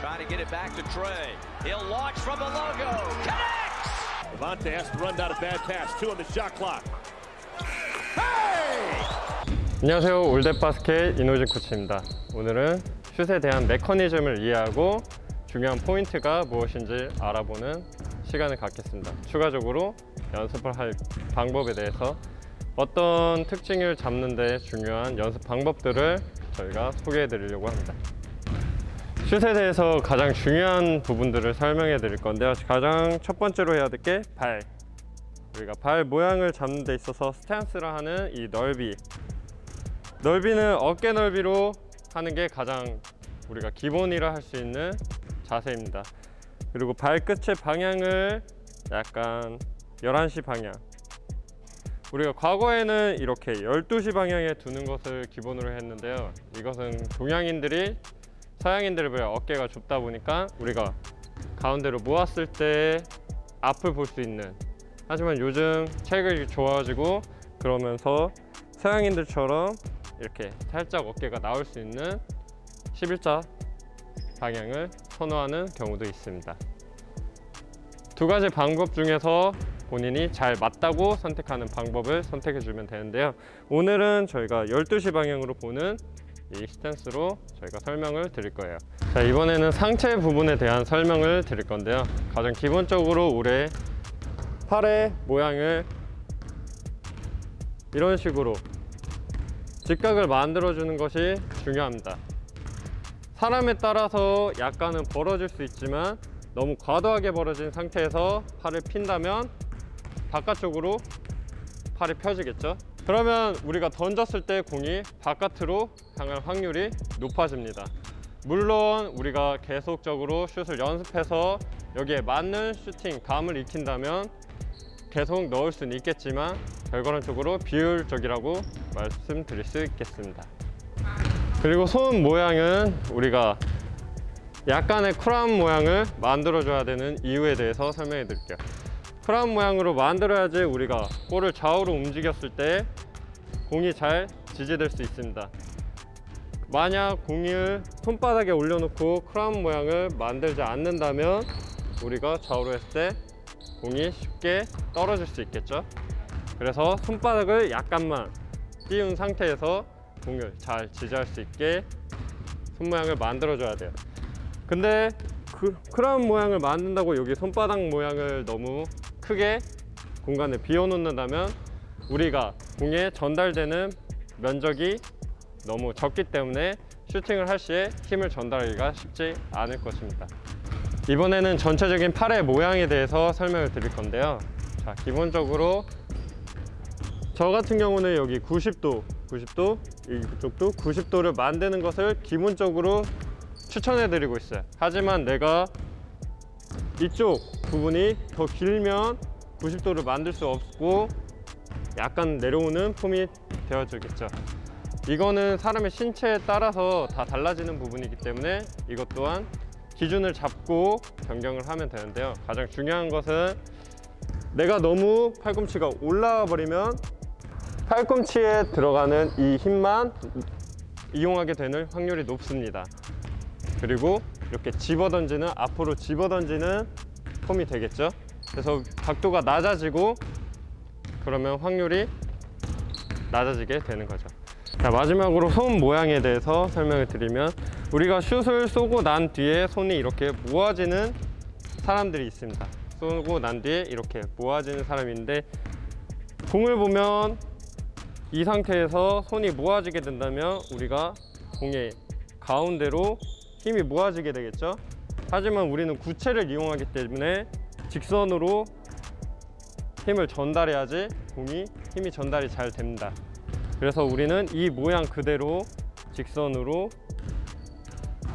Trying to get it back to Trey. He'll launch from the logo. Connects! Levante has to run down a bad pass. Two on the shot clock. 안녕하세요 올댓바스켓 이노진 코치입니다 오늘은 슛에 대한 메커니즘을 이해하고 중요한 포인트가 무엇인지 알아보는 시간을 갖겠습니다 추가적으로 연습을 할 방법에 대해서 어떤 특징을 잡는 데 중요한 연습 방법들을 저희가 소개해 드리려고 합니다 슛에 대해서 가장 중요한 부분들을 설명해 드릴 건데요. 가장 첫 번째로 해야 될 게 발. 우리가 발 모양을 잡는 데 있어서 스탠스라 하는 이 넓이. 넓이는 어깨 넓이로 하는 게 가장 우리가 기본이라 할 수 있는 자세입니다. 그리고 발끝의 방향을 약간 11시 방향. 우리가 과거에는 이렇게 12시 방향에 두는 것을 기본으로 했는데요. 이것은 동양인들이 서양인들에 비해 어깨가 좁다 보니까 우리가 가운데로 모았을 때 앞을 볼 수 있는. 하지만 요즘 책이 좋아지고 그러면서 서양인들처럼 이렇게 살짝 어깨가 나올 수 있는 11자 방향을 선호하는 경우도 있습니다. 두 가지 방법 중에서 본인이 잘 맞다고 선택하는 방법을 선택해 주면 되는데요. 오늘은 저희가 12시 방향으로 보는 이 스탠스로 저희가 설명을 드릴 거예요. 자 이번에는 상체 부분에 대한 설명을 드릴 건데요. 가장 기본적으로 우리 팔의 모양을 이런 식으로 직각을 만들어 주는 것이 중요합니다. 사람에 따라서 약간은 벌어질 수 있지만 너무 과도하게 벌어진 상태에서 팔을 핀다면 바깥쪽으로 팔이 펴지겠죠 그러면 우리가 던졌을 때 공이 바깥으로 향할 확률이 높아집니다. 물론 우리가 계속적으로 슛을 연습해서 여기에 맞는 슈팅 감을 익힌다면 계속 넣을 수는 있겠지만 결과론적으로 비율적이라고 말씀드릴 수 있겠습니다. 그리고 손 모양은 우리가 약간의 크라운 모양을 만들어 줘야 되는 이유에 대해서 설명해 드릴게요. 크라운 모양으로 만들어야지 우리가 볼을 좌우로 움직였을 때 공이 잘 지지될 수 있습니다. 만약 공을 손바닥에 올려놓고 크라운 모양을 만들지 않는다면 우리가 좌우로 했을 때 공이 쉽게 떨어질 수 있겠죠? 그래서 손바닥을 약간만 띄운 상태에서 공을 잘 지지할 수 있게 손 모양을 만들어 줘야 돼요. 근데 그 크라운 모양을 만든다고 여기 손바닥 모양을 너무 크게 공간에 비워 놓는다면 우리가 공에 전달되는 면적이 너무 적기 때문에 슈팅을 할 시에 힘을 전달하기가 쉽지 않을 것입니다. 이번에는 전체적인 팔의 모양에 대해서 설명을 드릴 건데요. 자 기본적으로 저 같은 경우는 여기 90도 90도 이쪽도 90도를 만드는 것을 기본적으로 추천해 드리고 있어요. 하지만 내가 이쪽 부분이 더 길면 90도를 만들 수 없고 약간 내려오는 폼이 되어주겠죠. 이거는 사람의 신체에 따라서 다 달라지는 부분이기 때문에 이것 또한 기준을 잡고 변경을 하면 되는데요. 가장 중요한 것은 내가 너무 팔꿈치가 올라와 버리면 팔꿈치에 들어가는 이 힘만 이용하게 되는 확률이 높습니다. 그리고 이렇게 집어던지는 앞으로 집어던지는 폼이 되겠죠. 그래서 각도가 낮아지고 그러면 확률이 낮아지게 되는 거죠. 자 마지막으로 손 모양에 대해서 설명을 드리면 우리가 슛을 쏘고 난 뒤에 손이 이렇게 모아지는 사람들이 있습니다. 쏘고 난 뒤에 이렇게 모아지는 사람인데 공을 보면 이 상태에서 손이 모아지게 된다면 우리가 공의 가운데로 힘이 모아지게 되겠죠? 하지만 우리는 구체를 이용하기 때문에 직선으로 힘을 전달해야지 공이 힘이 전달이 잘 됩니다. 그래서 우리는 이 모양 그대로 직선으로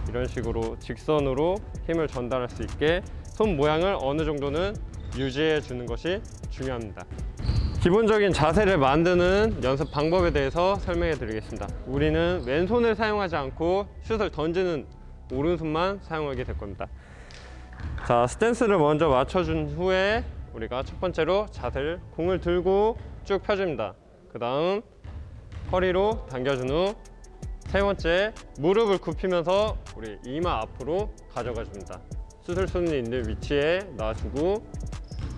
이런 식으로 직선으로 힘을 전달할 수 있게 손 모양을 어느 정도는 유지해 주는 것이 중요합니다. 기본적인 자세를 만드는 연습 방법에 대해서 설명해 드리겠습니다. 우리는 왼손을 사용하지 않고 슛을 던지는 오른손만 사용하게 될 겁니다. 자 스탠스를 먼저 맞춰준 후에 우리가 첫 번째로 자세를 공을 들고 쭉 펴줍니다 그 다음 허리로 당겨준 후 세 번째, 무릎을 굽히면서 우리 이마 앞으로 가져가 줍니다. 수술선이 있는 위치에 놔주고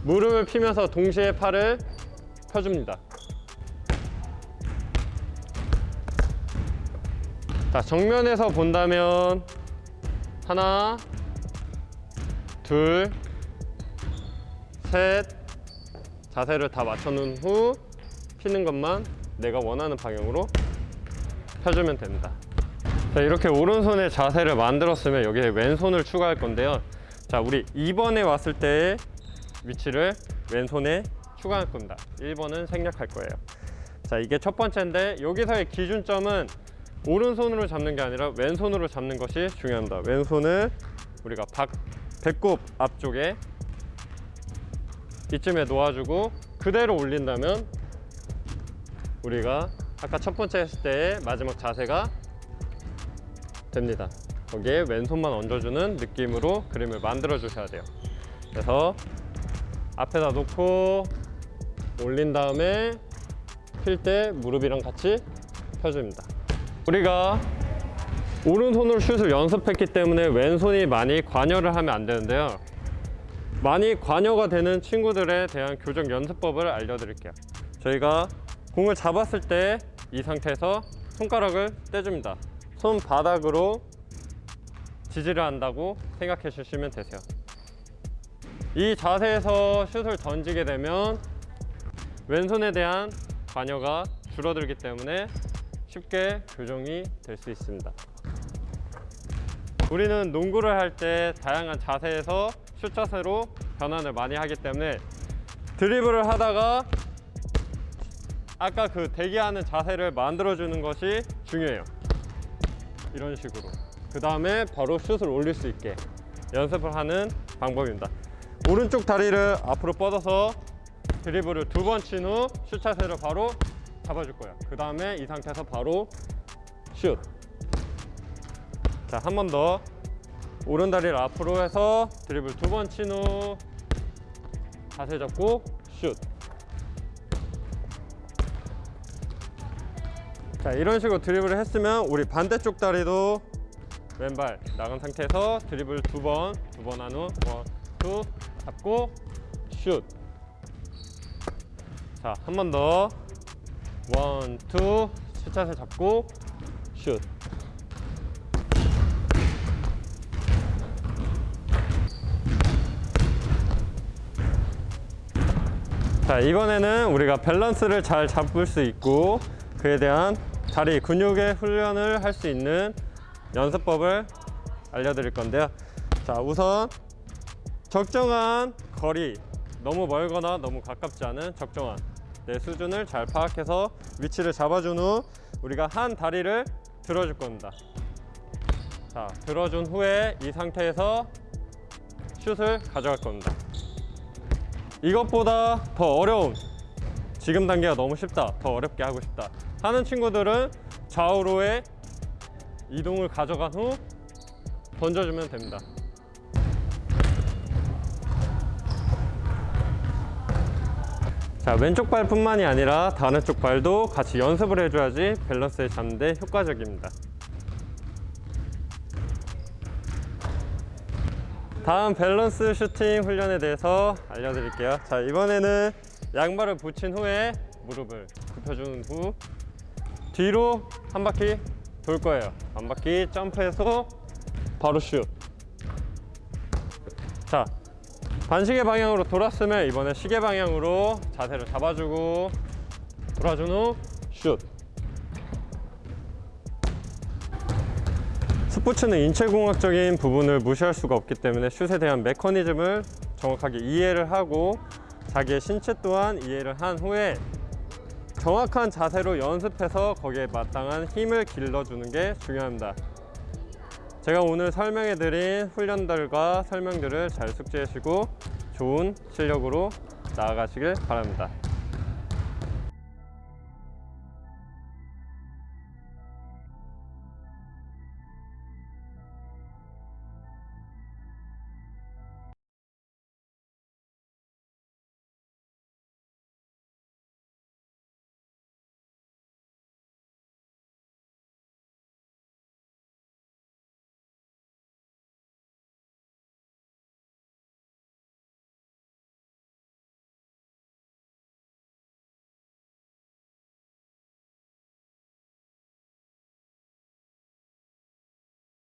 무릎을 피면서 동시에 팔을 펴줍니다. 자, 정면에서 본다면 하나, 둘, 셋 자세를 다 맞춰놓은 후 피는 것만 내가 원하는 방향으로 펴주면 됩니다. 자, 이렇게 오른손의 자세를 만들었으면 여기에 왼손을 추가할 건데요. 자, 우리 2번에 왔을 때의 위치를 왼손에 추가할 겁니다. 1번은 생략할 거예요. 자, 이게 첫 번째인데 여기서의 기준점은 오른손으로 잡는 게 아니라 왼손으로 잡는 것이 중요합니다. 왼손을 우리가 박, 배꼽 앞쪽에 이쯤에 놓아주고 그대로 올린다면 우리가 아까 첫 번째 했을 때의 마지막 자세가 됩니다. 거기에 왼손만 얹어주는 느낌으로 그림을 만들어 주셔야 돼요. 그래서 앞에다 놓고 올린 다음에 필 때 무릎이랑 같이 펴줍니다. 우리가 오른손으로 슛을 연습했기 때문에 왼손이 많이 관여를 하면 안 되는데요. 많이 관여가 되는 친구들에 대한 교정 연습법을 알려드릴게요. 저희가 공을 잡았을 때 이 상태에서 손가락을 떼줍니다. 손바닥으로 지지를 한다고 생각해 주시면 되세요. 이 자세에서 슛을 던지게 되면 왼손에 대한 관여가 줄어들기 때문에 쉽게 교정이 될 수 있습니다. 우리는 농구를 할 때 다양한 자세에서 슛 자세로 변환을 많이 하기 때문에 드리블을 하다가 아까 그 대기하는 자세를 만들어주는 것이 중요해요. 이런 식으로. 그 다음에 바로 슛을 올릴 수 있게 연습을 하는 방법입니다. 오른쪽 다리를 앞으로 뻗어서 드리블을 두 번 친 후 슛 자세를 바로 잡아줄 거예요. 그 다음에 이 상태에서 바로 슛. 자, 한 번 더. 오른 다리를 앞으로 해서 드리블 두 번 친 후 자세 잡고 슛. 자, 이런 식으로 드리블을 했으면 우리 반대쪽 다리도 왼발 나간 상태에서 드리블 두 번, 두 번 한 후, one, two, 잡고 슛. 자, 한 번 더. one, two, 슛 자세 잡고 슛. 자, 이번에는 우리가 밸런스를 잘 잡을 수 있고 그에 대한 다리 근육의 훈련을 할 수 있는 연습법을 알려드릴 건데요. 자, 우선 적정한 거리, 너무 멀거나 너무 가깝지 않은 적정한 내 수준을 잘 파악해서 위치를 잡아준 후 우리가 한 다리를 들어줄 겁니다. 자, 들어준 후에 이 상태에서 슛을 가져갈 겁니다. 이것보다 더 어려운 지금 단계가 너무 쉽다 더 어렵게 하고 싶다 하는 친구들은 좌우로의 이동을 가져간 후 던져주면 됩니다. 자 왼쪽 발뿐만이 아니라 다른 쪽 발도 같이 연습을 해줘야지 밸런스를 잡는 데 효과적입니다 다음 밸런스 슈팅 훈련에 대해서 알려드릴게요. 자 이번에는 양발을 붙인 후에 무릎을 굽혀준 후 뒤로 한 바퀴 돌 거예요. 한 바퀴 점프해서 바로 슛. 자, 반시계 방향으로 돌았으면 이번에 시계 방향으로 자세를 잡아주고 돌아준 후 슛. 스포츠는 인체공학적인 부분을 무시할 수가 없기 때문에 슛에 대한 메커니즘을 정확하게 이해를 하고 자기의 신체 또한 이해를 한 후에 정확한 자세로 연습해서 거기에 마땅한 힘을 길러주는 게 중요합니다. 제가 오늘 설명해 드린 훈련들과 설명들을 잘 숙지하시고 좋은 실력으로 나아가시길 바랍니다.